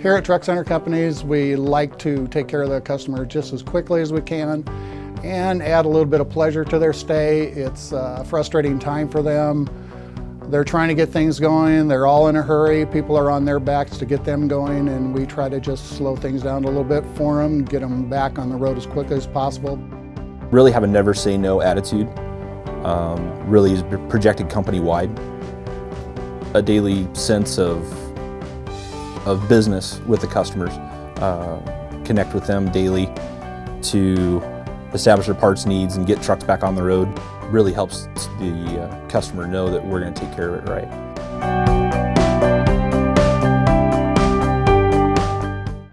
Here at Truck Center Companies, we like to take care of the customer just as quickly as we can and add a little bit of pleasure to their stay. It's a frustrating time for them. They're trying to get things going. They're all in a hurry. People are on their backs to get them going and we try to just slow things down a little bit for them, get them back on the road as quickly as possible. Really have a never say no attitude. Um, really is projected company-wide. A daily sense of of business with the customers. Uh, connect with them daily to establish their parts needs and get trucks back on the road. Really helps the uh, customer know that we're going to take care of it right.